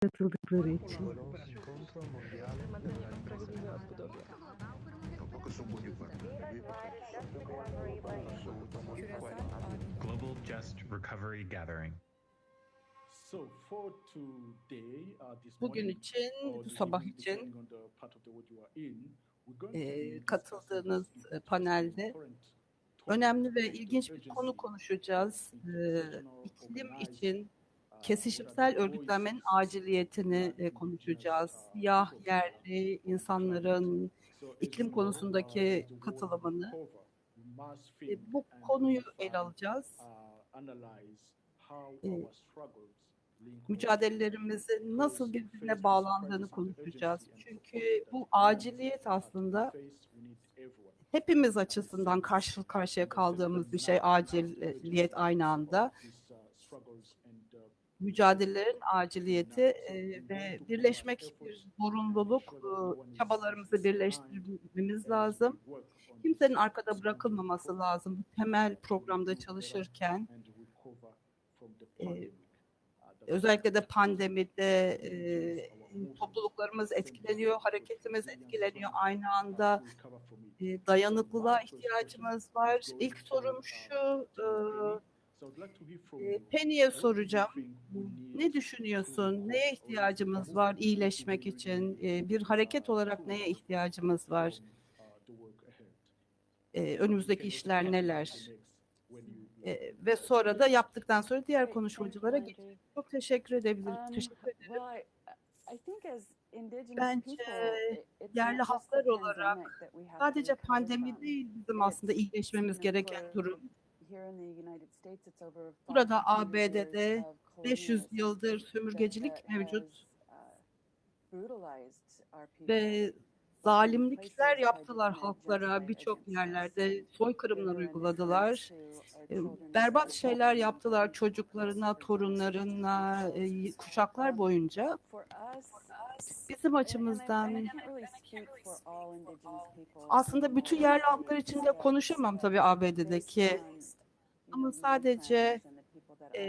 katıldıkları için. Global Just Recovery Gathering. Uh, Bugün için, bu sabah için e, katıldığınız e, panelde önemli ve ilginç bir konu konuşacağız. E, iklim için kesişimsel örgütlenmenin aciliyetini e, konuşacağız. Siyah, yerli insanların iklim konusundaki katılımını e, bu konuyu ele alacağız. E, mücadelelerimizin nasıl birbirine bağlandığını konuşacağız. Çünkü bu aciliyet aslında hepimiz açısından karşı karşıya kaldığımız bir şey aciliyet aynı anda. Mücadelelerin aciliyeti e, ve birleşmek bir zorunluluk. E, çabalarımızı birleştirmemiz lazım. Kimsenin arkada bırakılmaması lazım. Temel programda çalışırken e, özellikle de pandemide e, topluluklarımız etkileniyor, hareketimiz etkileniyor. Aynı anda e, dayanıklılığa ihtiyacımız var. İlk sorum şu, e, Penny'e soracağım. Ne düşünüyorsun? Neye ihtiyacımız var iyileşmek için? E, bir hareket olarak neye ihtiyacımız var? E, önümüzdeki işler neler? Ve sonra da yaptıktan sonra diğer konuşmacılara geçelim. Çok teşekkür edebilirim. Um, Teşekkür ederim. Bence yerli halklar olarak Sadece pandemi değil bizim aslında iyileşmemiz gereken durum. Burada 500 ABD'de years of 500 colonialism yıldır sömürgecilik that mevcut uh, ve zalimlikler yaptılar halklara birçok yerlerde soykırımlar uyguladılar. E, Berbat şeyler yaptılar çocuklarına, torunlarına, kuşaklar boyunca. Bizim açımızdan aslında bütün yerli halklar için de konuşamam tabii ABD'deki ama sadece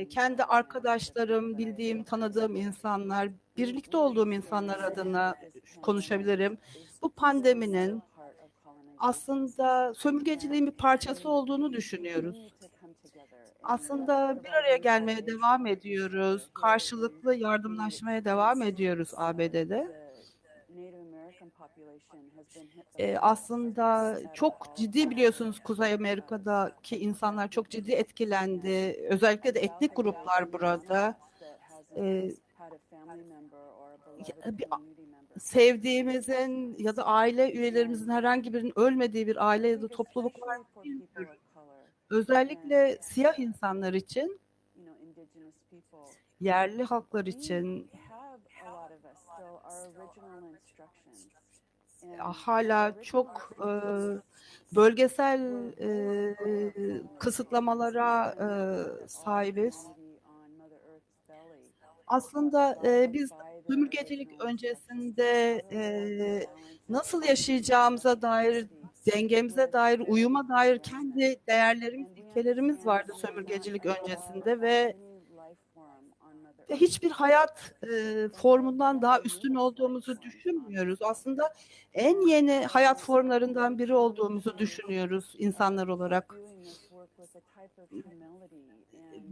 kendi arkadaşlarım, bildiğim, tanıdığım insanlar, birlikte olduğum insanlar adına konuşabilirim. Bu pandeminin aslında sömürgeciliğin bir parçası olduğunu düşünüyoruz. Aslında bir araya gelmeye devam ediyoruz. Karşılıklı yardımlaşmaya devam ediyoruz ABD'de. Ee, aslında çok ciddi biliyorsunuz Kuzey Amerika'daki insanlar çok ciddi etkilendi. Özellikle de etnik gruplar burada. Bir- sevdiğimizin ya da aile üyelerimizin herhangi birinin ölmediği bir aile ya da topluluk var. Özellikle siyah insanlar için, yerli halklar için hala çok e, bölgesel e, kısıtlamalara e, sahibiz. Aslında e, biz sömürgecilik öncesinde e, nasıl yaşayacağımıza dair, dengemize dair, uyuma dair kendi değerlerimiz, ilkelerimiz vardı sömürgecilik öncesinde ve ve hiçbir hayat e, formundan daha üstün olduğumuzu düşünmüyoruz. Aslında en yeni hayat formlarından biri olduğumuzu düşünüyoruz insanlar olarak.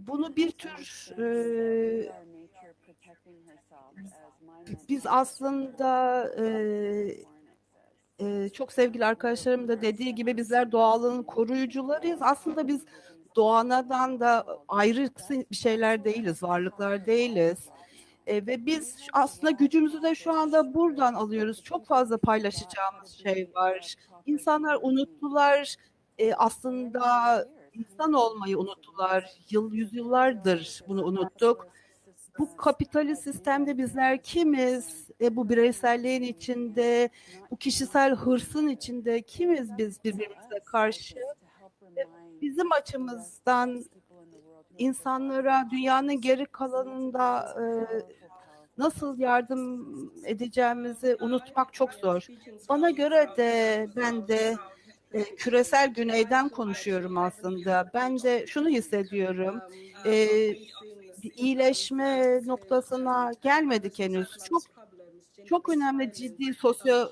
Bunu bir tür e, biz aslında e, e, çok sevgili arkadaşlarım da dediği gibi bizler doğalın koruyucularıyız. Aslında biz doğanadan da ayrı bir şeyler değiliz, varlıklar değiliz. E, ve biz aslında gücümüzü de şu anda buradan alıyoruz. Çok fazla paylaşacağımız şey var. İnsanlar unuttular. E, aslında insan olmayı unuttular. Yıl yüzyıllardır bunu unuttuk. Bu kapitalist sistemde bizler kimiz? E, bu bireyselliğin içinde, bu kişisel hırsın içinde kimiz biz birbirimize karşı? Bizim açımızdan insanlara dünyanın geri kalanında e, nasıl yardım edeceğimizi unutmak çok zor. Bana göre de ben de e, küresel güneyden konuşuyorum aslında. Ben de şunu hissediyorum. E, iyileşme noktasına gelmedik henüz. Çok çok önemli ciddi sosyo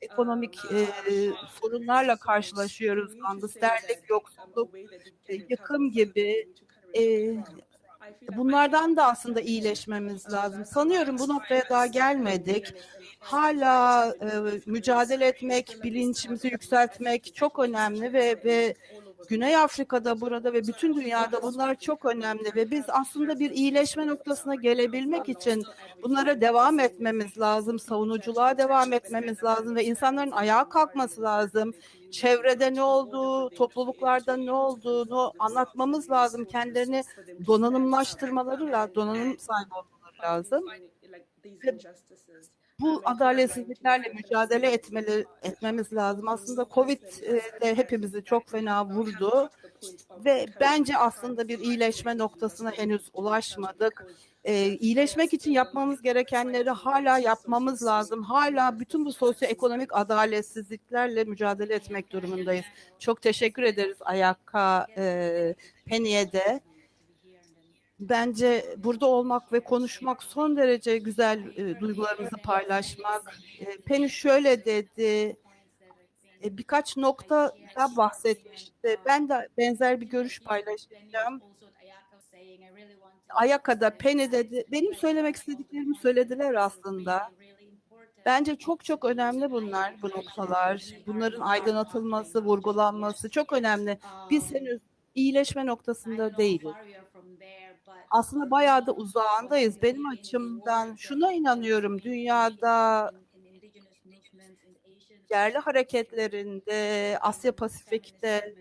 ekonomik e, sorunlarla karşılaşıyoruz. Gangsterlik, yoksulluk, e, yıkım gibi. E, bunlardan da aslında iyileşmemiz lazım. Sanıyorum bu noktaya daha gelmedik. Hala e, mücadele etmek, bilincimizi yükseltmek çok önemli ve ve Güney Afrika'da burada ve bütün dünyada bunlar çok önemli ve biz aslında bir iyileşme noktasına gelebilmek için bunlara devam etmemiz lazım, savunuculuğa devam etmemiz lazım ve insanların ayağa kalkması lazım. Çevrede ne olduğu, topluluklarda ne olduğunu anlatmamız lazım. Kendilerini donanımlaştırmaları lazım, donanım sahibi olmaları lazım. Ve bu adaletsizliklerle mücadele etmeli, etmemiz lazım. Aslında Covid e, de hepimizi çok fena vurdu ve bence aslında bir iyileşme noktasına henüz ulaşmadık. E, iyileşmek için yapmamız gerekenleri hala yapmamız lazım. Hala bütün bu sosyoekonomik adaletsizliklerle mücadele etmek durumundayız. Çok teşekkür ederiz Ayakka e, Penny'e de. Bence burada olmak ve konuşmak son derece güzel e, duygularımızı paylaşmak. E, Penny şöyle dedi, e, birkaç nokta da bahsetmişti. Ben de benzer bir görüş paylaşacağım. Ayaka'da Penny dedi, benim söylemek istediklerimi söylediler aslında. Bence çok çok önemli bunlar, bu noktalar. Bunların aydınlatılması, vurgulanması çok önemli. Biz henüz iyileşme noktasında değiliz. Aslında bayağı da uzağındayız. Benim açımdan şuna inanıyorum. Dünyada yerli hareketlerinde, Asya Pasifik'te,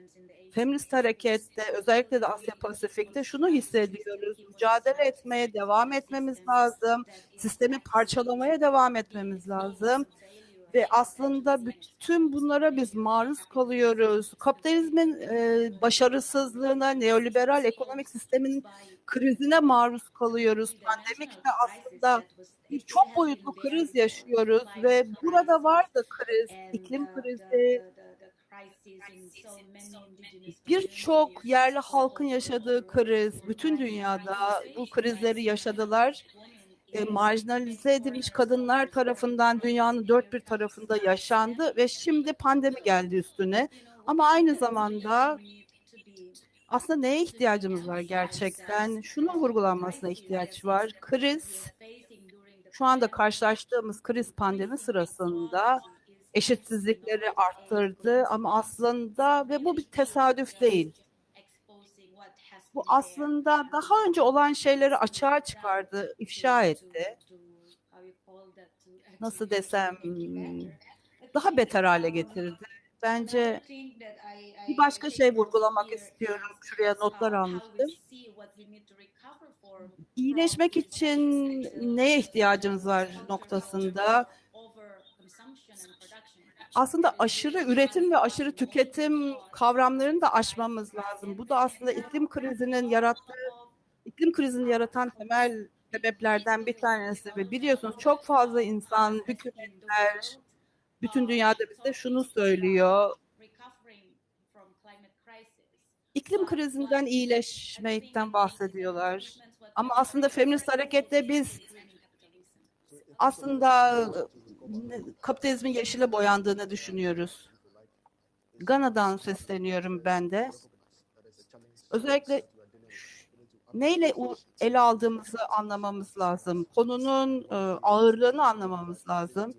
feminist harekette, özellikle de Asya Pasifik'te şunu hissediyoruz. Mücadele etmeye devam etmemiz lazım. Sistemi parçalamaya devam etmemiz lazım. Ve aslında bütün bunlara biz maruz kalıyoruz. Kapitalizmin e, başarısızlığına, neoliberal ekonomik sistemin krizine maruz kalıyoruz. Pandemik de aslında bir çok boyutlu kriz yaşıyoruz ve burada var da kriz, iklim krizi, birçok yerli halkın yaşadığı kriz, bütün dünyada bu krizleri yaşadılar. E, marjinalize edilmiş kadınlar tarafından dünyanın dört bir tarafında yaşandı ve şimdi pandemi geldi üstüne. Ama aynı zamanda aslında neye ihtiyacımız var gerçekten? Şunun vurgulanmasına ihtiyaç var. Kriz, şu anda karşılaştığımız kriz pandemi sırasında eşitsizlikleri arttırdı ama aslında ve bu bir tesadüf değil. Bu aslında daha önce olan şeyleri açığa çıkardı, ifşa etti. Nasıl desem daha beter hale getirdi. Bence bir başka şey vurgulamak istiyorum. Şuraya notlar almıştım. İyileşmek için neye ihtiyacımız var noktasında aslında aşırı üretim ve aşırı tüketim kavramlarını da aşmamız lazım. Bu da aslında iklim krizinin yarattığı, iklim krizini yaratan temel sebeplerden bir tanesi ve biliyorsunuz çok fazla insan, hükümetler, bütün dünyada bize şunu söylüyor. İklim krizinden iyileşmekten bahsediyorlar. Ama aslında feminist harekette biz aslında kapitalizmin yeşile boyandığını düşünüyoruz. Gana'dan sesleniyorum ben de. Özellikle neyle ele aldığımızı anlamamız lazım. Konunun e, ağırlığını anlamamız lazım.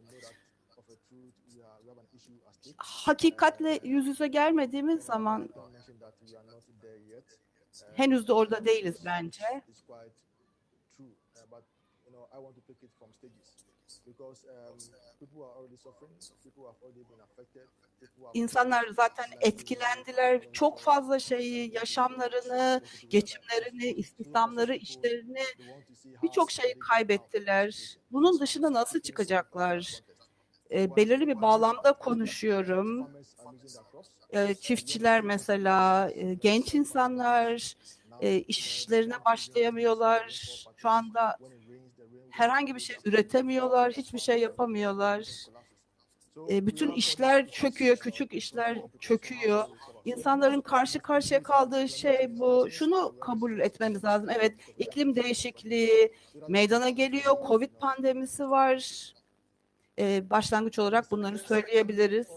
Hakikatle yüz yüze gelmediğimiz zaman henüz de orada değiliz bence. İnsanlar zaten etkilendiler. Çok fazla şeyi, yaşamlarını, geçimlerini, istihdamları, işlerini birçok şeyi kaybettiler. Bunun dışında nasıl çıkacaklar? E, belirli bir bağlamda konuşuyorum. E, çiftçiler mesela, e, genç insanlar e, işlerine başlayamıyorlar. Şu anda herhangi bir şey üretemiyorlar, hiçbir şey yapamıyorlar. E, bütün işler çöküyor, küçük işler çöküyor. İnsanların karşı karşıya kaldığı şey bu. Şunu kabul etmemiz lazım. Evet, iklim değişikliği meydana geliyor. Covid pandemisi var. Ee, başlangıç olarak bunları söyleyebiliriz.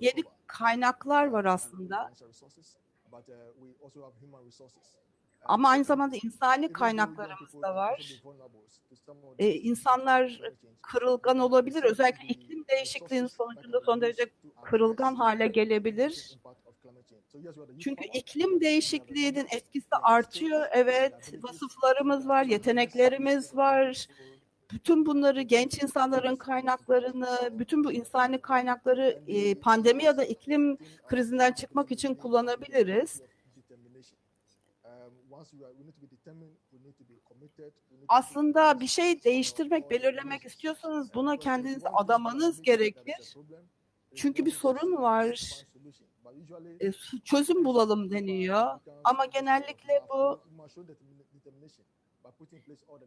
Yeni kaynaklar var aslında. Ama aynı zamanda insani kaynaklarımız da var. Ee, insanlar kırılgan olabilir. Özellikle iklim değişikliğinin sonucunda son derece kırılgan hale gelebilir. Çünkü iklim değişikliğinin etkisi artıyor. Evet, vasıflarımız var, yeteneklerimiz var. Bütün bunları genç insanların kaynaklarını, bütün bu insani kaynakları e, pandemi ya da iklim krizinden çıkmak için kullanabiliriz. Aslında bir şey değiştirmek, belirlemek istiyorsanız buna kendinizi adamanız gerekir. Çünkü bir sorun var. E, çözüm bulalım deniyor. Ama genellikle bu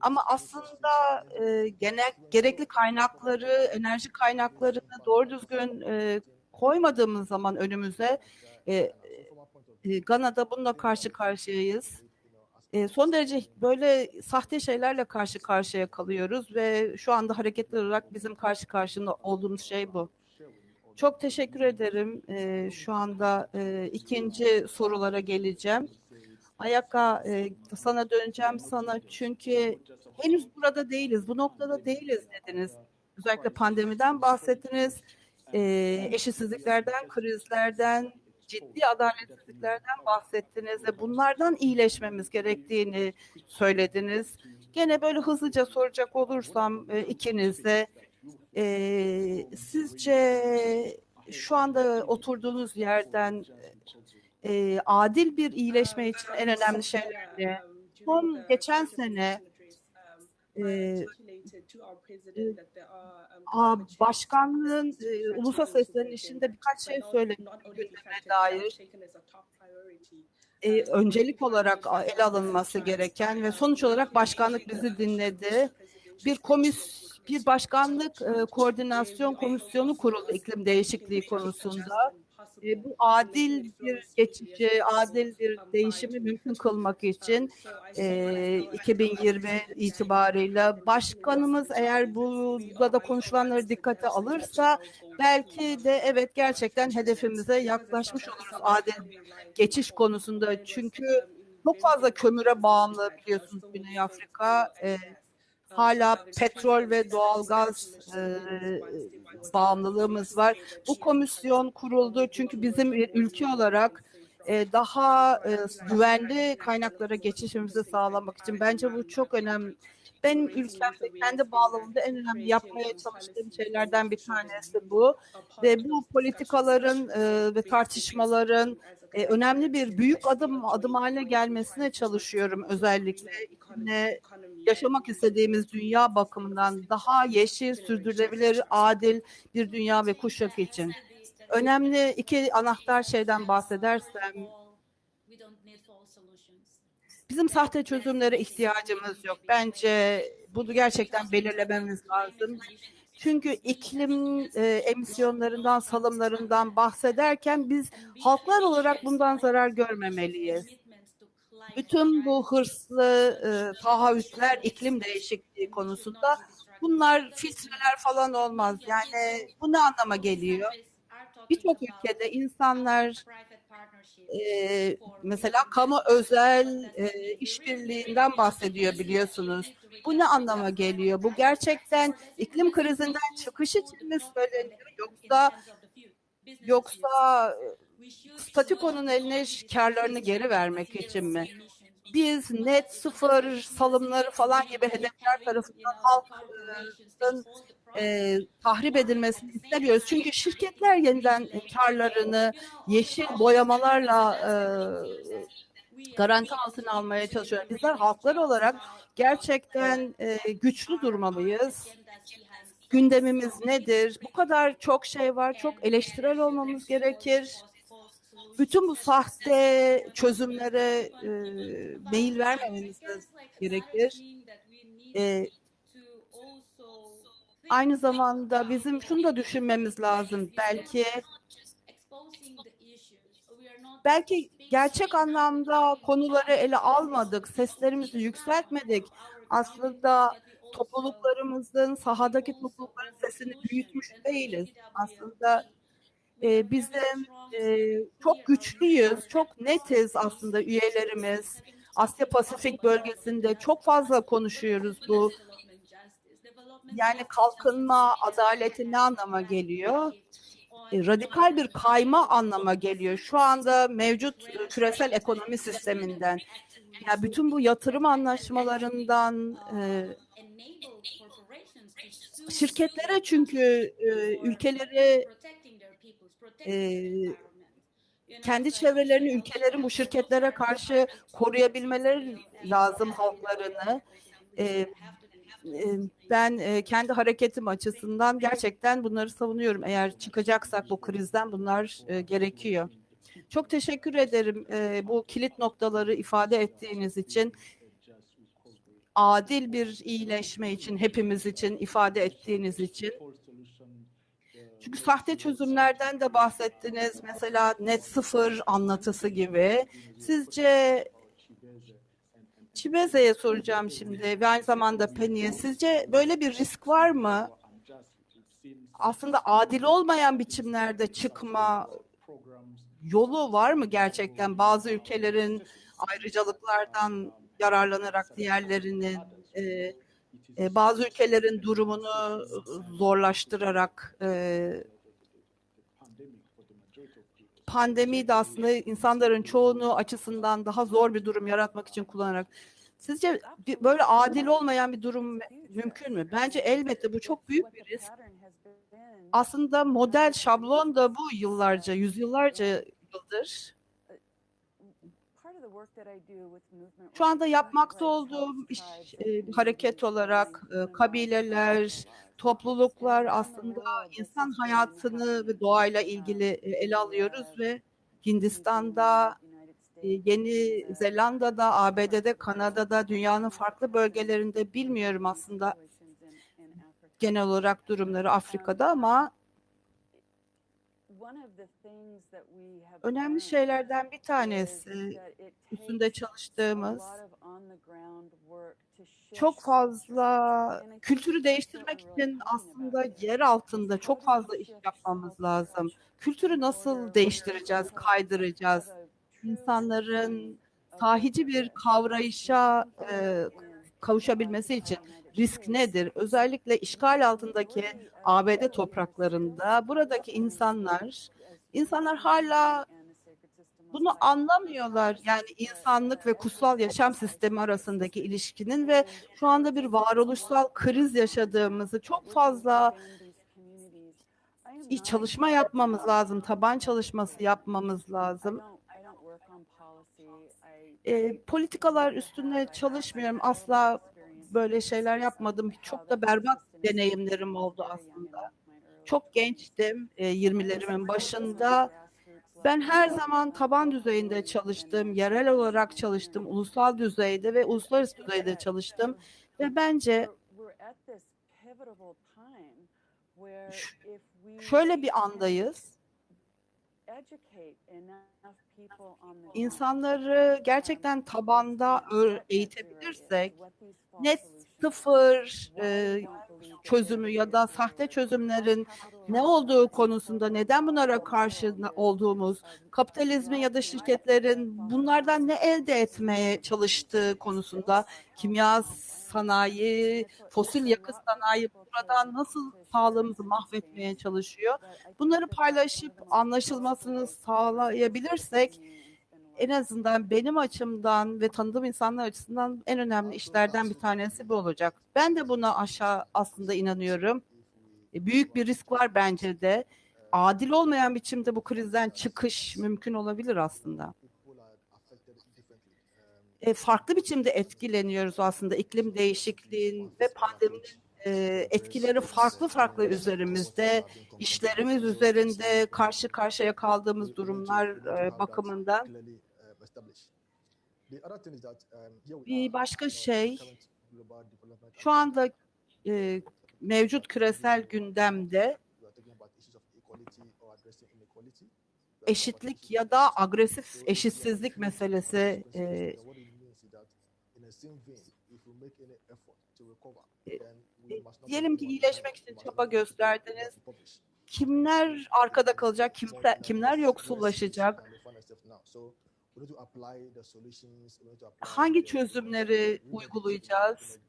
ama aslında e, genel gerekli kaynakları, enerji kaynaklarını doğru düzgün e, koymadığımız zaman önümüze e, e, Gana'da bununla karşı karşıyayız. E, son derece böyle sahte şeylerle karşı karşıya kalıyoruz ve şu anda hareketli olarak bizim karşı karşında olduğumuz şey bu. Çok teşekkür ederim. E, şu anda e, ikinci sorulara geleceğim. Ayaka e, sana döneceğim sana çünkü henüz burada değiliz, bu noktada değiliz dediniz. Özellikle pandemiden bahsettiniz, e, eşitsizliklerden, krizlerden, ciddi adaletsizliklerden bahsettiniz ve bunlardan iyileşmemiz gerektiğini söylediniz. Gene böyle hızlıca soracak olursam e, ikinize, e, sizce şu anda oturduğunuz yerden e, adil bir iyileşme için en önemli şeyler ne? Son geçen sene e, a, başkanlığın e, ulusal seslenişinde birkaç şey söyledi dair. E, öncelik olarak ele alınması gereken ve sonuç olarak başkanlık bizi dinledi. Bir komis bir başkanlık e, koordinasyon komisyonu kuruldu iklim değişikliği konusunda. E, bu adil bir geçici, adil bir değişimi mümkün kılmak için e, 2020 itibarıyla başkanımız eğer burada da konuşulanları dikkate alırsa belki de evet gerçekten hedefimize yaklaşmış oluruz adil geçiş konusunda. Çünkü çok fazla kömüre bağımlı biliyorsunuz Güney Afrika. E, hala petrol ve doğalgaz e, bağımlılığımız var. Bu komisyon kuruldu çünkü bizim bir ülke olarak e, daha e, güvenli kaynaklara geçişimizi sağlamak için bence bu çok önemli. Benim ülkemde kendi bağlamında en önemli yapmaya çalıştığım şeylerden bir tanesi bu ve bu politikaların e, ve tartışmaların e, önemli bir büyük adım adım haline gelmesine çalışıyorum özellikle yaşamak istediğimiz dünya bakımından daha yeşil, sürdürülebilir, adil bir dünya ve kuşak için. Önemli iki anahtar şeyden bahsedersem bizim sahte çözümlere ihtiyacımız yok. Bence bunu gerçekten belirlememiz lazım. Çünkü iklim e, emisyonlarından, salımlarından bahsederken biz halklar olarak bundan zarar görmemeliyiz. Bütün bu hırslı e, taahhütler iklim değişikliği konusunda bunlar filtreler falan olmaz. Yani bu ne anlama geliyor? Birçok ülkede insanlar e, mesela kamu özel e, işbirliğinden bahsediyor biliyorsunuz. Bu ne anlama geliyor? Bu gerçekten iklim krizinden çıkış için mi söyleniyor yoksa yoksa statükonun eline karlarını geri vermek için mi? Biz net sıfır salımları falan gibi hedefler tarafından halkın e, tahrip edilmesini istemiyoruz. Çünkü şirketler yeniden karlarını yeşil boyamalarla e, garanti altına almaya çalışıyor. Bizler halklar olarak gerçekten e, güçlü durmalıyız. Gündemimiz nedir? Bu kadar çok şey var. Çok eleştirel olmamız gerekir. Bütün bu sahte çözümlere e, meyil vermememiz gerekir. E, aynı zamanda bizim şunu da düşünmemiz lazım. Belki belki gerçek anlamda konuları ele almadık, seslerimizi yükseltmedik. Aslında topluluklarımızın, sahadaki toplulukların sesini büyütmüş değiliz. Aslında e, bizim e, çok güçlüyüz, çok netiz aslında üyelerimiz. Asya Pasifik bölgesinde çok fazla konuşuyoruz bu. Yani kalkınma, adaleti ne anlama geliyor? E, radikal bir kayma anlama geliyor. Şu anda mevcut küresel ekonomi sisteminden, ya bütün bu yatırım anlaşmalarından e, şirketlere çünkü e, ülkeleri e, kendi çevrelerini, ülkelerin bu şirketlere karşı koruyabilmeleri lazım halklarını. E, ben kendi hareketim açısından gerçekten bunları savunuyorum. Eğer çıkacaksak bu krizden bunlar gerekiyor. Çok teşekkür ederim bu kilit noktaları ifade ettiğiniz için. Adil bir iyileşme için, hepimiz için ifade ettiğiniz için. Çünkü sahte çözümlerden de bahsettiniz. Mesela net sıfır anlatısı gibi. Sizce Çibeze'ye soracağım şimdi ve aynı zamanda Penny'e. Sizce böyle bir risk var mı? Aslında adil olmayan biçimlerde çıkma yolu var mı gerçekten? Bazı ülkelerin ayrıcalıklardan yararlanarak diğerlerinin e, bazı ülkelerin durumunu zorlaştırarak e, pandemi de aslında insanların çoğunu açısından daha zor bir durum yaratmak için kullanarak sizce böyle adil olmayan bir durum mümkün mü? Bence elbette bu çok büyük bir risk. Aslında model şablon da bu yıllarca, yüzyıllarca yıldır. Şu anda yapmakta olduğum iş, e, hareket olarak e, kabileler, topluluklar aslında insan hayatını ve doğayla ilgili e, ele alıyoruz ve Hindistan'da, e, Yeni Zelanda'da, ABD'de, Kanada'da, dünyanın farklı bölgelerinde bilmiyorum aslında genel olarak durumları Afrika'da ama önemli şeylerden bir tanesi üstünde çalıştığımız çok fazla kültürü değiştirmek için aslında yer altında çok fazla iş yapmamız lazım. Kültürü nasıl değiştireceğiz, kaydıracağız? İnsanların sahici bir kavrayışa e, kavuşabilmesi için risk nedir? Özellikle işgal altındaki ABD topraklarında buradaki insanlar insanlar hala bunu anlamıyorlar. Yani insanlık ve kutsal yaşam sistemi arasındaki ilişkinin ve şu anda bir varoluşsal kriz yaşadığımızı çok fazla çalışma yapmamız lazım. Taban çalışması yapmamız lazım. E, politikalar üstünde çalışmıyorum. Asla böyle şeyler yapmadım. Çok da berbat deneyimlerim oldu aslında. Çok gençtim, e, 20'lerimin başında. Ben her zaman taban düzeyinde çalıştım, yerel olarak çalıştım, ulusal düzeyde ve uluslararası düzeyde çalıştım. Ve bence şöyle bir andayız. İnsanları gerçekten tabanda eğitebilirsek net sıfır e, çözümü ya da sahte çözümlerin ne olduğu konusunda neden bunlara karşı olduğumuz, kapitalizmin ya da şirketlerin bunlardan ne elde etmeye çalıştığı konusunda kimya sanayi, fosil yakıt sanayi buradan nasıl sağlığımızı mahvetmeye çalışıyor. Bunları paylaşıp anlaşılmasını sağlayabilirsek en azından benim açımdan ve tanıdığım insanlar açısından en önemli işlerden bir tanesi bu olacak. Ben de buna aşağı aslında inanıyorum. E, Büyük bir risk var bence de. Adil olmayan biçimde bu krizden çıkış mümkün olabilir aslında. E, farklı biçimde etkileniyoruz aslında iklim değişikliğin ve pandeminin e, etkileri farklı farklı üzerimizde, işlerimiz üzerinde karşı karşıya kaldığımız durumlar e, bakımından. Bir başka şey, şu anda e, mevcut küresel gündemde eşitlik ya da agresif eşitsizlik meselesi e, diyelim ki iyileşmek için çaba gösterdiniz. Kimler arkada kalacak, kimler, kimler yoksullaşacak? Hangi çözümleri uygulayacağız?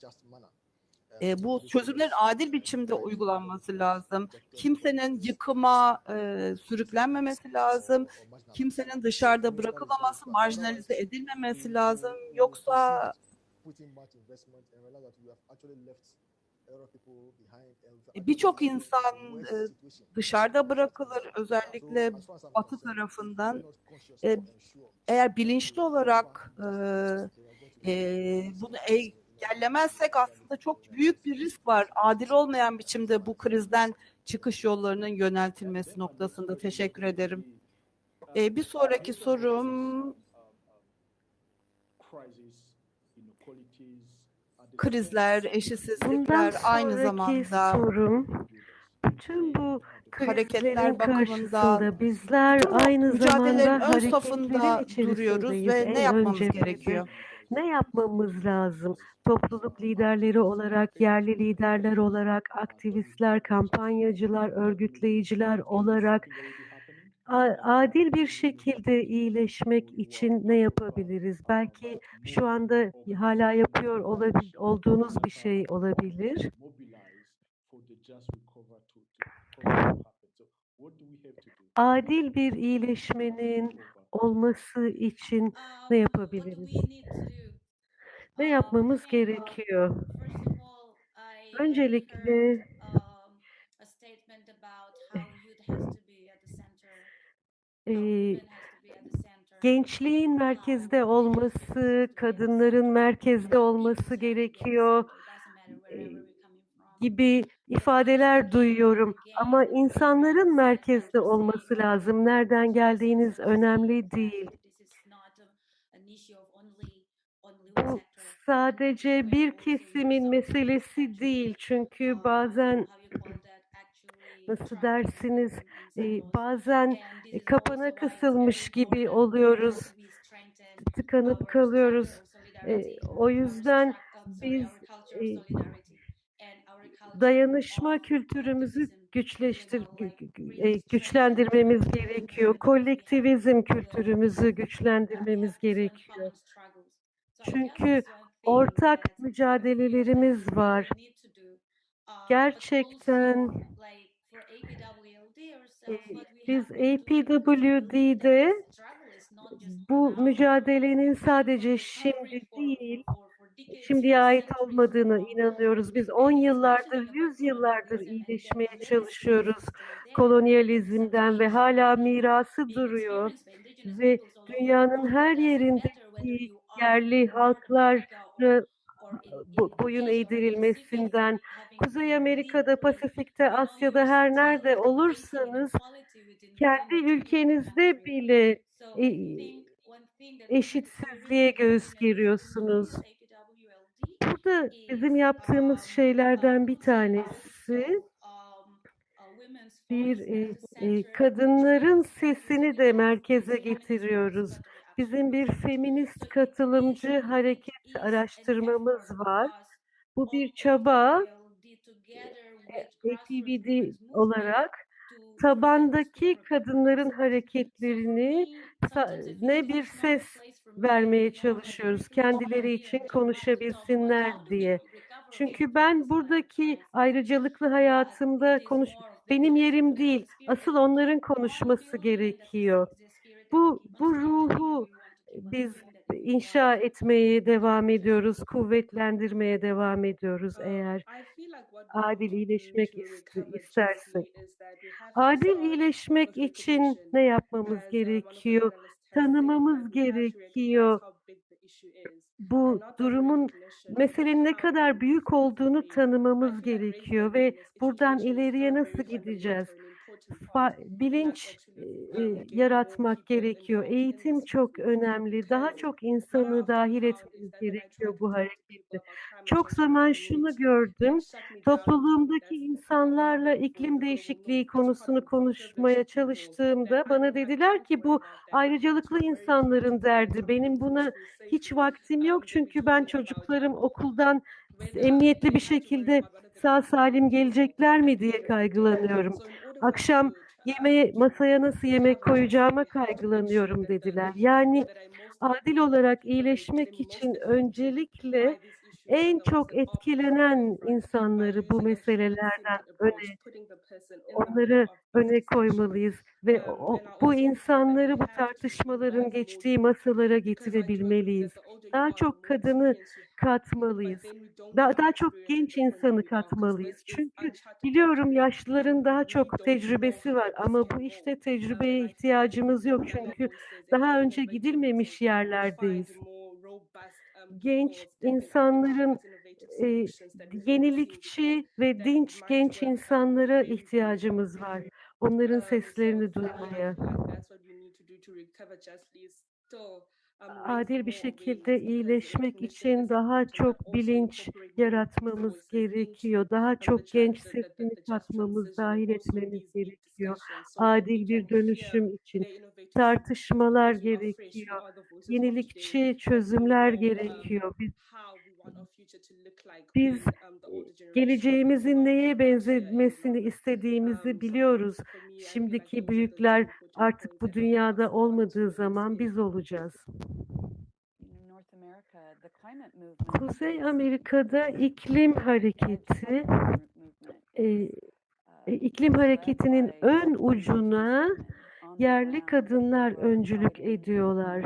E, bu çözümlerin adil biçimde uygulanması lazım. Kimsenin yıkıma e, sürüklenmemesi lazım. Kimsenin dışarıda bırakılmaması, marjinalize edilmemesi lazım. Yoksa birçok insan e, dışarıda bırakılır. Özellikle Batı tarafından. E, eğer bilinçli olarak e, e, bunu engellemezsek aslında çok büyük bir risk var. Adil olmayan biçimde bu krizden çıkış yollarının yöneltilmesi noktasında. Teşekkür ederim. E, bir sonraki sorum krizler, eşitsizlikler Bundan aynı zamanda sorum, bütün bu hareketler bakımında bizler aynı mücadelenin zamanda ön safında duruyoruz ve ne yapmamız gerekiyor? Ne yapmamız lazım? Topluluk liderleri olarak, yerli liderler olarak, aktivistler, kampanyacılar, örgütleyiciler olarak adil bir şekilde iyileşmek için ne yapabiliriz? Belki şu anda hala yapıyor olabil, olduğunuz bir şey olabilir. Adil bir iyileşmenin olması için ne yapabiliriz? Ne yapmamız gerekiyor? Öncelikle eee, gençliğin merkezde olması, kadınların merkezde olması gerekiyor gibi ifadeler duyuyorum. Ama insanların merkezde olması lazım. Nereden geldiğiniz önemli değil. Bu sadece bir kesimin meselesi değil. Çünkü bazen nasıl dersiniz bazen kapana kısılmış gibi oluyoruz. Tıkanıp kalıyoruz. O yüzden biz dayanışma kültürümüzü güçleştir gü- gü- güçlendirmemiz gerekiyor. Kolektivizm kültürümüzü güçlendirmemiz gerekiyor. Çünkü ortak mücadelelerimiz var. Gerçekten biz APWD'de bu mücadelenin sadece şimdi değil, şimdiye ait olmadığını inanıyoruz. Biz 10 yıllardır, 100 yıllardır iyileşmeye çalışıyoruz kolonyalizmden ve hala mirası duruyor. Ve dünyanın her yerindeki yerli halklar bu- boyun eğdirilmesinden, Kuzey Amerika'da, Pasifik'te, Asya'da her nerede olursanız kendi ülkenizde bile e, eşitsizliğe göğüs geriyorsunuz. Burada bizim yaptığımız şeylerden bir tanesi bir e, e, kadınların sesini de merkeze getiriyoruz. Bizim bir feminist katılımcı hareket araştırmamız var. Bu bir çaba APVD olarak tabandaki kadınların hareketlerini ne bir ses vermeye çalışıyoruz. Kendileri için konuşabilsinler diye. Çünkü ben buradaki ayrıcalıklı hayatımda konuş benim yerim değil. Asıl onların konuşması gerekiyor. Bu bu ruhu biz inşa etmeye devam ediyoruz, kuvvetlendirmeye devam ediyoruz eğer adil iyileşmek ist- istersek. Adil iyileşmek için ne yapmamız gerekiyor? Tanımamız gerekiyor. Bu durumun meselenin ne kadar büyük olduğunu tanımamız gerekiyor ve buradan ileriye nasıl gideceğiz? Bilinç e, yaratmak gerekiyor. Eğitim çok önemli. Daha çok insanı dahil etmemiz gerekiyor bu harekete. Çok zaman şunu gördüm. Topluluğumdaki insanlarla iklim değişikliği konusunu konuşmaya çalıştığımda bana dediler ki bu ayrıcalıklı insanların derdi. Benim buna hiç vaktim yok çünkü ben çocuklarım okuldan emniyetli bir şekilde sağ salim gelecekler mi diye kaygılanıyorum. Akşam yemeğe masaya nasıl yemek koyacağıma kaygılanıyorum dediler. Yani adil olarak iyileşmek için öncelikle en çok etkilenen insanları bu meselelerden öne onları öne koymalıyız ve o, bu insanları bu tartışmaların geçtiği masalara getirebilmeliyiz. Daha çok kadını katmalıyız. Daha, daha çok genç insanı katmalıyız. Çünkü biliyorum yaşlıların daha çok tecrübesi var ama bu işte tecrübeye ihtiyacımız yok. Çünkü daha önce gidilmemiş yerlerdeyiz. Genç insanların e, yenilikçi ve dinç genç insanlara ihtiyacımız var. Onların seslerini duymaya. Adil bir şekilde iyileşmek için daha çok bilinç yaratmamız gerekiyor. Daha çok genç sesini katmamız, dahil etmemiz gerekiyor. Adil bir dönüşüm için tartışmalar gerekiyor. Yenilikçi çözümler gerekiyor. Biz biz geleceğimizin neye benzemesini istediğimizi biliyoruz. Şimdiki büyükler artık bu dünyada olmadığı zaman biz olacağız. Kuzey Amerika'da iklim hareketi e, e, iklim hareketinin ön ucuna yerli kadınlar öncülük ediyorlar.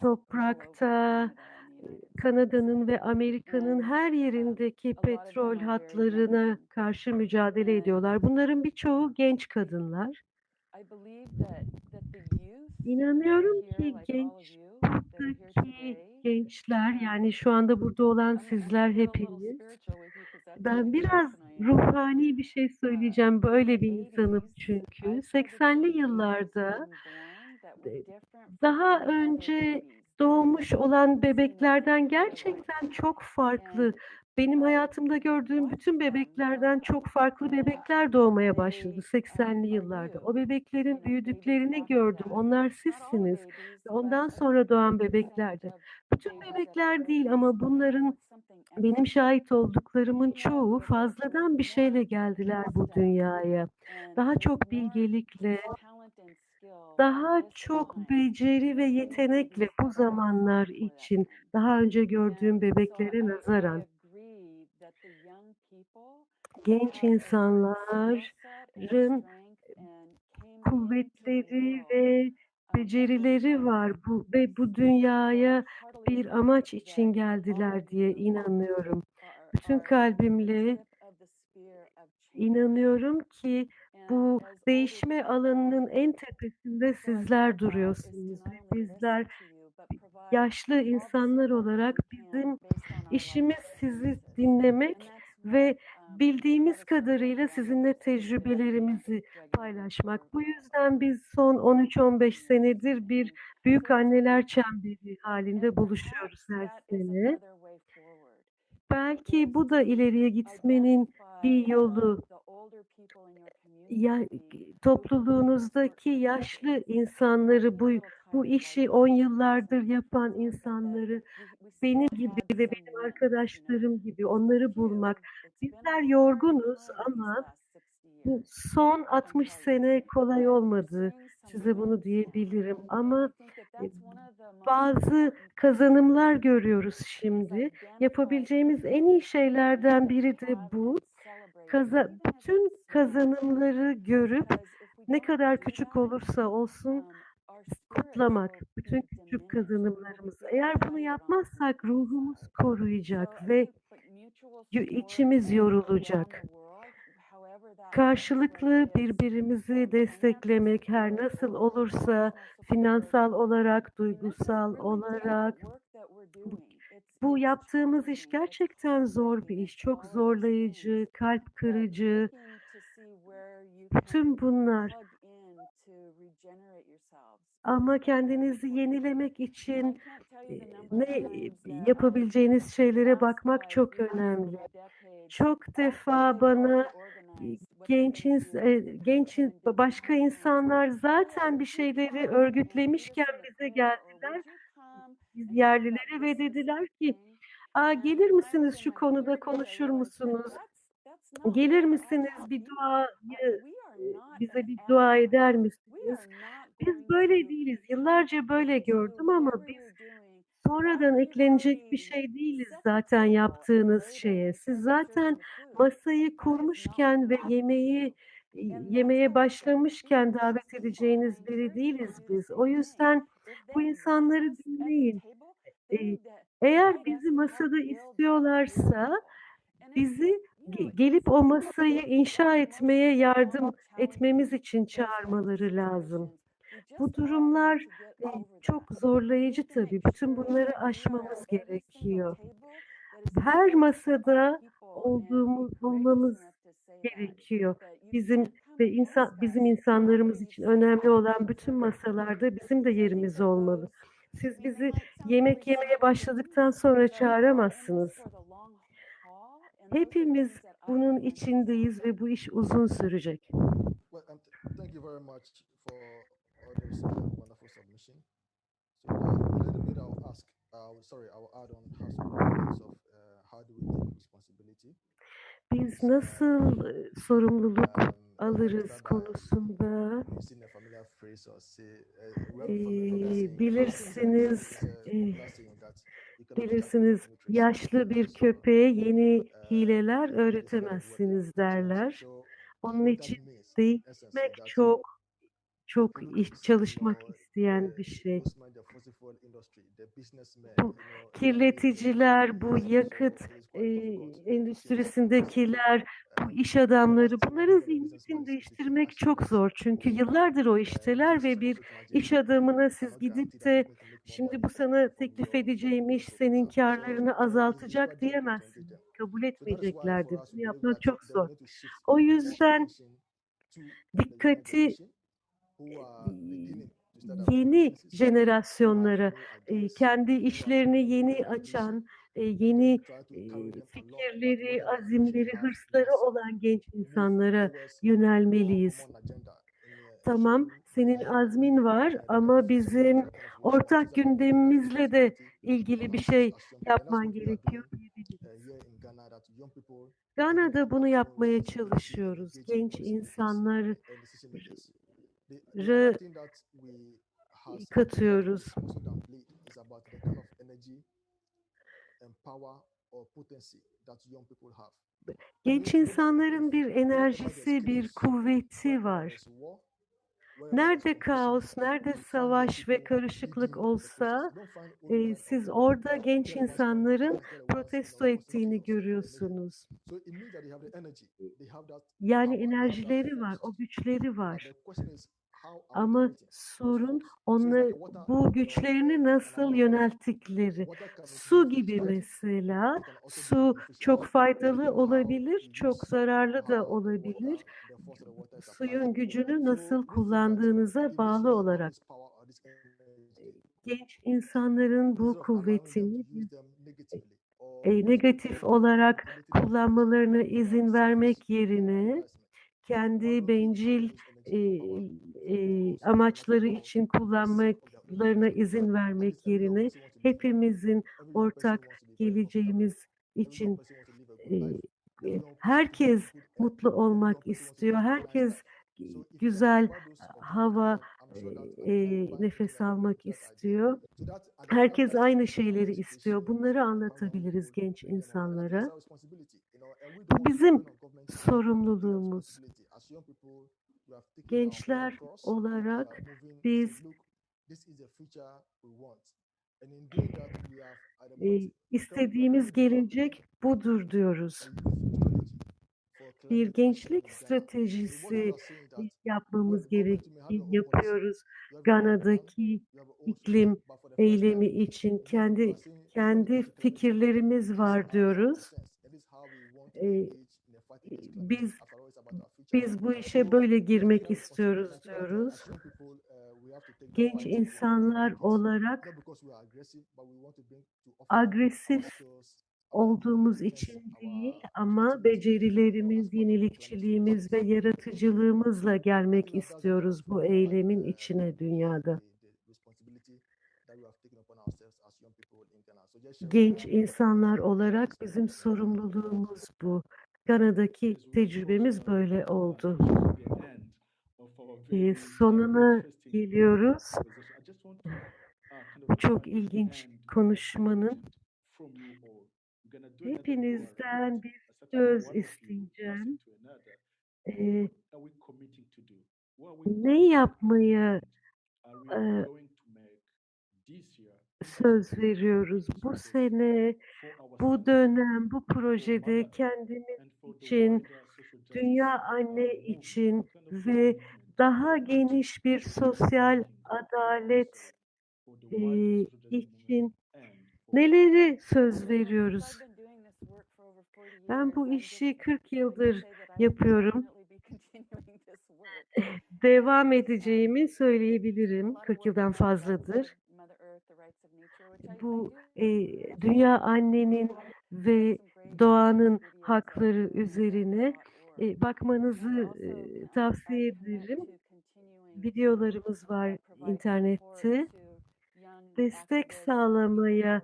Toprakta Kanada'nın ve Amerika'nın her yerindeki petrol hatlarına karşı mücadele ediyorlar. Bunların birçoğu genç kadınlar. İnanıyorum ki genç buradaki gençler yani şu anda burada olan sizler hepiniz ben biraz ruhani bir şey söyleyeceğim. Böyle bir insanım çünkü 80'li yıllarda daha önce doğmuş olan bebeklerden gerçekten çok farklı. Benim hayatımda gördüğüm bütün bebeklerden çok farklı bebekler doğmaya başladı 80'li yıllarda. O bebeklerin büyüdüklerini gördüm. Onlar sizsiniz. Ondan sonra doğan bebeklerde. Bütün bebekler değil ama bunların benim şahit olduklarımın çoğu fazladan bir şeyle geldiler bu dünyaya. Daha çok bilgelikle, daha çok beceri ve yetenekle bu zamanlar için daha önce gördüğüm bebeklere nazaran genç insanların kuvvetleri ve becerileri var bu ve bu dünyaya bir amaç için geldiler diye inanıyorum. Bütün kalbimle inanıyorum ki bu değişme alanının en tepesinde sizler duruyorsunuz ve bizler yaşlı insanlar olarak bizim işimiz sizi dinlemek ve bildiğimiz kadarıyla sizinle tecrübelerimizi paylaşmak. Bu yüzden biz son 13-15 senedir bir büyük anneler çemberi halinde buluşuyoruz her sene. Belki bu da ileriye gitmenin bir yolu. Ya, topluluğunuzdaki yaşlı insanları bu bu işi on yıllardır yapan insanları benim gibi ve benim arkadaşlarım gibi onları bulmak. Bizler yorgunuz ama bu son 60 sene kolay olmadı. Size bunu diyebilirim ama e, bazı kazanımlar görüyoruz şimdi. Yapabileceğimiz en iyi şeylerden biri de bu. Kaza bütün kazanımları görüp ne kadar küçük olursa olsun kutlamak. Bütün küçük kazanımlarımızı. Eğer bunu yapmazsak ruhumuz koruyacak ve içimiz yorulacak. Karşılıklı birbirimizi desteklemek her nasıl olursa finansal olarak, duygusal olarak bu, yaptığımız iş gerçekten zor bir iş. Çok zorlayıcı, kalp kırıcı. Bütün bunlar ama kendinizi yenilemek için e, ne yapabileceğiniz şeylere bakmak çok önemli. Çok defa bana genç ins- e, genç in- başka insanlar zaten bir şeyleri örgütlemişken bize geldiler. biz yerlilere ve dediler ki Aa, gelir misiniz şu konuda konuşur musunuz? Gelir misiniz? bir e, bize bir dua eder misiniz? Biz böyle değiliz. Yıllarca böyle gördüm ama biz sonradan eklenecek bir şey değiliz zaten yaptığınız şeye. Siz zaten masayı kurmuşken ve yemeği e, yemeye başlamışken davet edeceğiniz biri değiliz biz. O yüzden bu insanları dinleyin. Eğer bizi masada istiyorlarsa bizi ge- gelip o masayı inşa etmeye yardım etmemiz için çağırmaları lazım. Bu durumlar e, çok zorlayıcı tabii. Bütün bunları aşmamız gerekiyor. Her masada olduğumuz olmamız gerekiyor. Bizim ve insan bizim insanlarımız için önemli olan bütün masalarda bizim de yerimiz olmalı. Siz bizi yemek yemeye başladıktan sonra çağıramazsınız. Hepimiz bunun içindeyiz ve bu iş uzun sürecek. Well, um, uh, wonderful submission. So uh, a little bit I'll ask, uh, sorry, I'll add on how of uh, how do we take responsibility. Biz nasıl e, sorumluluk Um, alırız konusunda uh, saying. bilirsiniz, e, bilirsiniz yaşlı bir köpeğe yeni uh, hileler öğretemezsiniz derler. Onun için değişmek çok çok iş çalışmak isteyen bir şey. Bu kirleticiler, bu yakıt e, endüstrisindekiler, bu um, iş adamları bunların zihniyetini değiştirmek çok zor. Çünkü So, yıllardır o uh, işteler ve bir iş adamına siz gidip de şimdi bu sana teklif edeceğim iş senin karlarını uh, azaltacak difficult to diyemezsin. engage them. Kabul etmeyeceklerdir. Bunu yapmak çok zor. O yüzden dikkati yeni jenerasyonlara, e, kendi işlerini yeni açan, e, yeni e, fikirleri, azimleri, hırsları olan genç insanlara yönelmeliyiz. Tamam, senin azmin var ama bizim ortak gündemimizle de ilgili bir şey yapman gerekiyor diyebiliriz. Gana'da bunu yapmaya çalışıyoruz. Genç insanları katıyoruz. Genç insanların bir enerjisi, bir kuvveti var. Nerede kaos, nerede savaş ve karışıklık olsa e, siz orada genç insanların protesto ettiğini görüyorsunuz. Yani enerjileri var, o güçleri var. Ama sorun onları, bu güçlerini nasıl yönelttikleri. Su gibi mesela, su çok faydalı olabilir, çok zararlı da olabilir. Suyun gücünü nasıl kullandığınıza bağlı olarak genç insanların bu kuvvetini e, negatif olarak kullanmalarına izin vermek yerine kendi bencil e, e, amaçları için kullanmalarına izin vermek yerine hepimizin ortak geleceğimiz için e, herkes mutlu olmak istiyor. Herkes güzel hava e, nefes almak istiyor. Herkes aynı şeyleri istiyor. Bunları anlatabiliriz genç insanlara. Bu bizim sorumluluğumuz. Gençler olarak biz e, istediğimiz gelecek budur diyoruz. Bir gençlik stratejisi yapmamız gerektiği yapıyoruz. Gana'daki iklim eylemi için kendi kendi fikirlerimiz var diyoruz. Biz Biz bu işe böyle girmek istiyoruz diyoruz. uh, Genç insanlar olarak agresif olduğumuz için değil ama becerilerimiz, yenilikçiliğimiz ve yaratıcılığımızla gelmek istiyoruz bu eylemin uh, içine dünyada. Genç insanlar olarak bizim sorumluluğumuz bu. Of tecrübemiz böyle oldu. uh, sonuna geliyoruz. Bu çok ilginç konuşmanın hepinizden bir söz isteyeceğim. we ne yapmaya e, söz veriyoruz? Bu sene, bu dönem, bu projede kendimiz için, dünya anne için ve daha geniş bir sosyal adalet e, için neleri söz veriyoruz? since I've been doing this work for over 40 Ben bu işi just 40 happy to yıldır yapıyorum. Devam edeceğimi söyleyebilirim. lot of 40 work yıldan fazladır. Bu e, dünya annenin ve doğanın hakları üzerine e, bakmanızı e, tavsiye ederim. Videolarımız var internette. Destek sağlamaya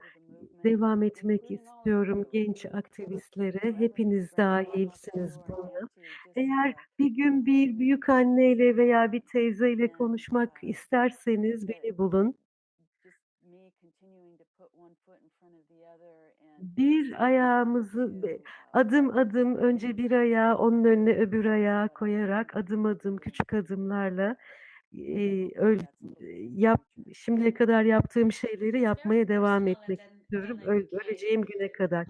devam etmek istiyorum genç aktivistlere. Hepiniz dahilsiniz buna. Eğer bir gün bir büyük anneyle veya bir teyzeyle konuşmak isterseniz beni bulun. Bir ayağımızı adım adım önce bir ayağı onun önüne öbür ayağı koyarak adım adım küçük adımlarla e, really yap şimdiye kadar yaptığım şeyleri yapmaya devam etmek istiyorum became öleceğim güne kadar.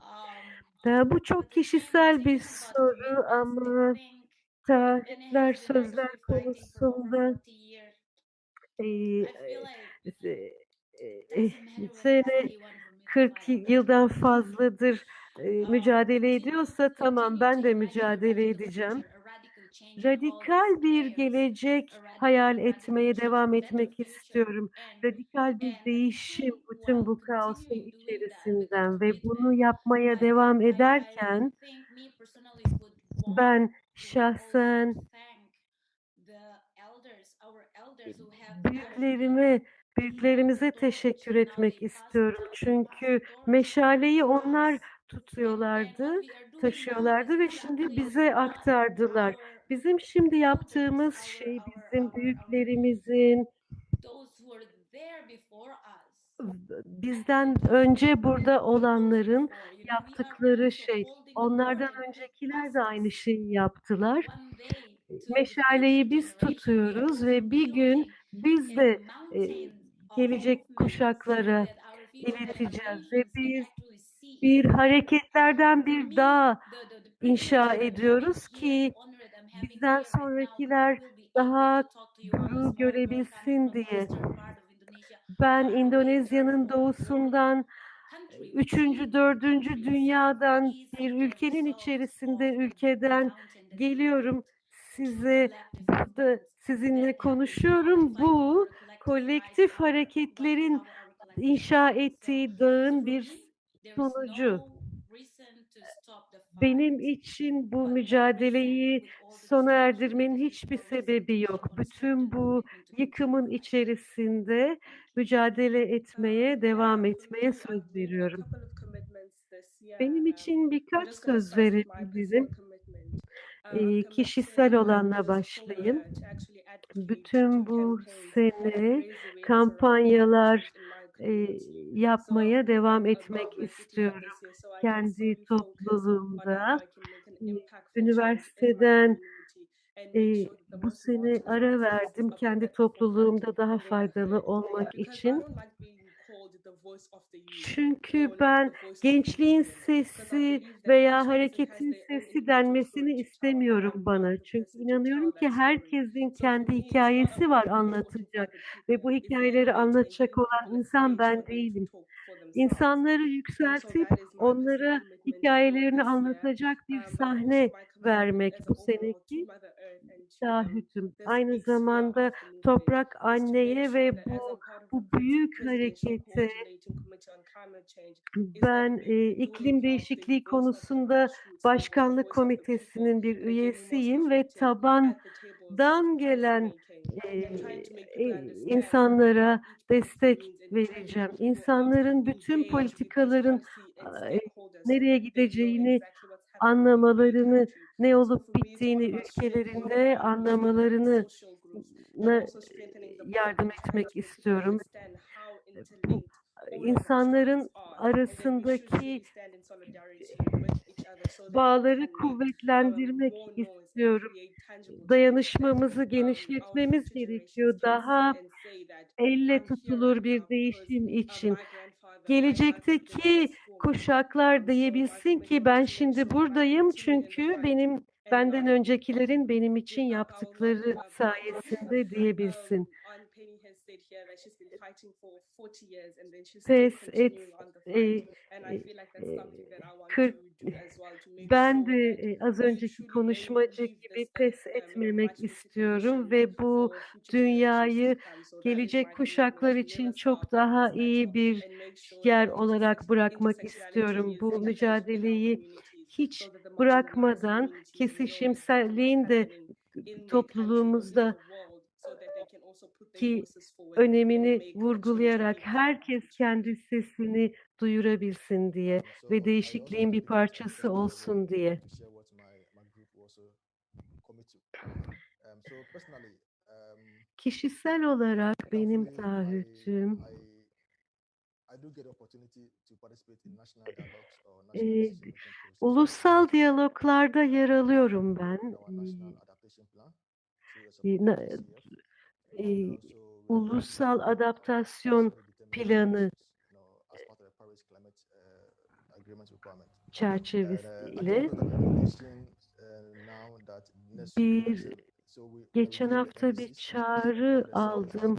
um Ya bu çok kişisel bir soru ama been sözler konusunda 40 years. e, e, e, what sene party you want from me to 40 fight. yıldan fazladır e, mücadele continue ediyorsa tamam ben de mücadele edeceğim. Radikal bir gelecek hayal etmeye devam etmek istiyorum. Radikal bir değişim bütün bu kaosun içerisinden ve bunu yapmaya devam ederken ben şahsen büyüklerime, büyüklerimize teşekkür etmek istiyorum. Çünkü meşaleyi onlar tutuyorlardı, taşıyorlardı ve şimdi bize aktardılar. Bizim şimdi yaptığımız şey bizim büyüklerimizin bizden önce burada olanların yaptıkları şey. Onlardan öncekiler de aynı şeyi yaptılar. Meşaleyi biz tutuyoruz ve bir gün biz de e, gelecek kuşaklara ileteceğiz ve biz bir hareketlerden bir dağ inşa ediyoruz ki bizden sonrakiler daha coming görebilsin diye. Ben Indonezya'nın doğusundan üçüncü, dördüncü dünyadan bir ülkenin içerisinde ülkeden geliyorum. Size burada sizinle konuşuyorum. Bu kolektif hareketlerin inşa ettiği dağın bir sonucu. Benim için bu mücadeleyi sona erdirmenin hiçbir sebebi yok. Bütün bu yıkımın içerisinde mücadele etmeye, devam etmeye söz veriyorum. Benim için birkaç söz verebilirim. I'm kişisel olanla başlayayım. Bütün bu sene kampanyalar e, yapmaya devam etmek istiyorum. Kendi topluluğumda üniversiteden e, bu sene ara verdim kendi topluluğumda daha faydalı olmak için. Çünkü ben gençliğin sesi veya hareketin own sesi denmesini istemiyorum bana. Çünkü inanıyorum ki herkesin kendi hikayesi var anlatacak ve bu hikayeleri anlatacak olan insan ben değilim. İnsanları yükseltip onlara hikayelerini anlatacak bir sahne vermek bu seneki taahhütüm. Aynı zamanda toprak anneye ve bu bu büyük harekete ben e, iklim değişikliği konusunda başkanlık komitesinin bir üyesiyim ve tabandan gelen e, e, insanlara destek vereceğim. İnsanların bütün politikaların nereye gideceğini anlamalarını, ne olup bittiğini ülkelerinde anlamalarını yardım etmek istiyorum. Bu insanların arasındaki bağları kuvvetlendirmek istiyorum. Dayanışmamızı genişletmemiz gerekiyor. Daha elle tutulur bir değişim için. Gelecekteki kuşaklar diyebilsin ki ben şimdi buradayım çünkü benim benden öncekilerin benim için yaptıkları sayesinde diyebilsin. Pes et, e, e, e, kırk, ben de az önceki konuşmacı gibi pes etmemek istiyorum ve bu dünyayı gelecek kuşaklar için çok daha iyi bir yer olarak bırakmak istiyorum. Bu mücadeleyi hiç bırakmadan kesişimselliğin de topluluğumuzda ki önemini vurgulayarak herkes kendi sesini duyurabilsin diye ve değişikliğin bir parçası olsun diye. Kişisel olarak benim taahhütüm e, ulusal diyaloglarda yer alıyorum ben. E, e, ulusal adaptasyon planı çerçevesiyle bir geçen hafta bir çağrı aldım.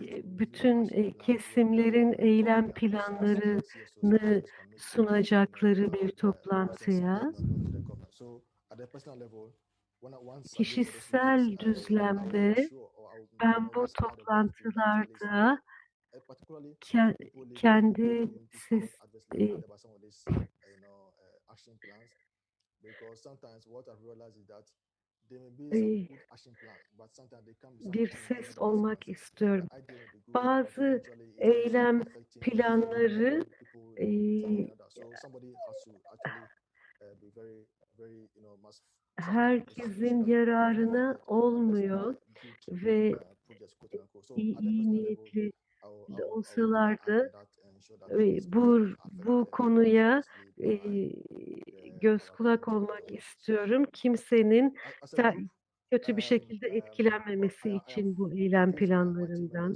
E, Bütün e, kesimlerin eylem planlarını sunacakları bir toplantıya. Kişisel düzlemde ben bu toplantılarda ke- kendi ses, e, e, bir ses olmak istiyorum. Bazı eylem planları e, herkesin yararına olmuyor ve iyi, niyetli olsalar da e, bu bu konuya e, göz kulak olmak istiyorum. Kimsenin kötü bir şekilde etkilenmemesi için bu eylem planlarından.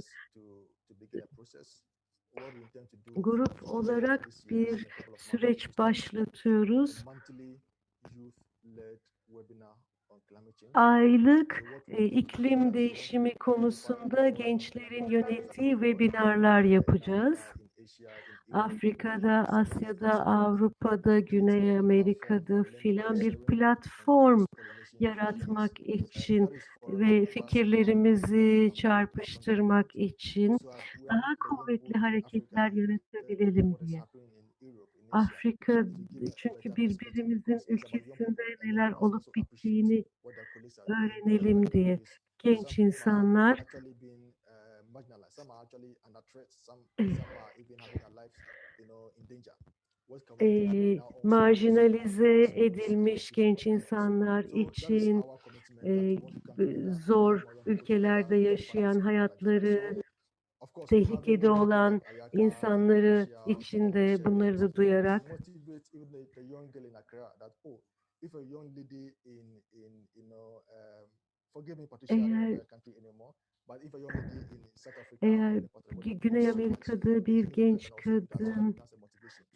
Grup olarak bir süreç başlatıyoruz. Aylık e, iklim değişimi konusunda gençlerin yönettiği webinarlar yapacağız. Afrika'da, Asya'da, Avrupa'da, Güney Amerika'da filan bir platform yaratmak için ve fikirlerimizi çarpıştırmak için daha kuvvetli hareketler yaratabilelim diye. Afrika çünkü birbirimizin ülkesinde neler olup bittiğini öğrenelim diye. Genç insanlar e, marjinalize edilmiş genç insanlar için e, zor ülkelerde yaşayan hayatları tehlikede olan insanları içinde bunları da duyarak eğer eğer Gü- Güney Amerika'da bir genç kadın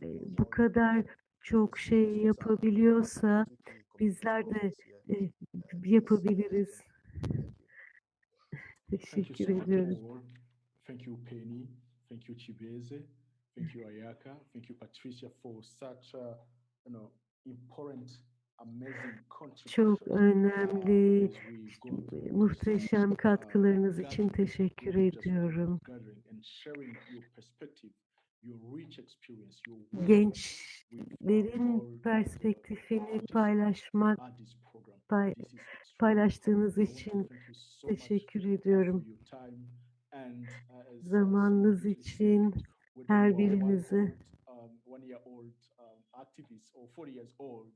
e, bu kadar çok şey yapabiliyorsa bizler de e, yapabiliriz. Teşekkür ediyorum. Thank you, Penny. Thank you, Chibeze. Thank you, Ayaka. Thank you, Patricia, for such a you know important, Çok önemli, muhteşem uh, katkılarınız için teşekkür ediyorum. Gençlerin perspektifini paylaşmak, pay- paylaştığınız için teşekkür ediyorum. Uh, Zamanınız için her birinizi. old, one year old activist or 40 years old,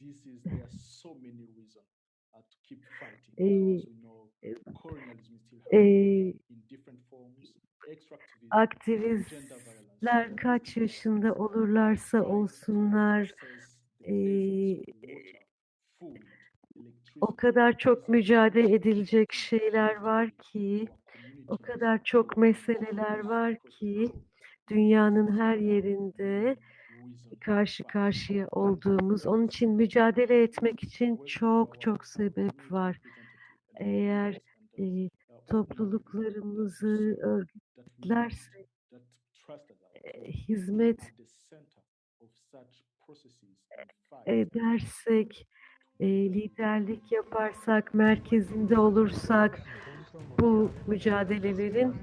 this is there are so many reasons to keep fighting. Because we know e, colonialism is still e, happening in different forms, extractivism, gender aktivistler kaç yaşında olurlarsa olsunlar e, o kadar çok mücadele edilecek şeyler var ki, o kadar çok meseleler var ki dünyanın her yerinde karşı karşıya olduğumuz, onun için mücadele etmek için çok çok sebep var. Eğer e, topluluklarımızı örgütlersek, e, hizmet edersek, e, liderlik yaparsak, merkezinde olursak bu mücadelelerin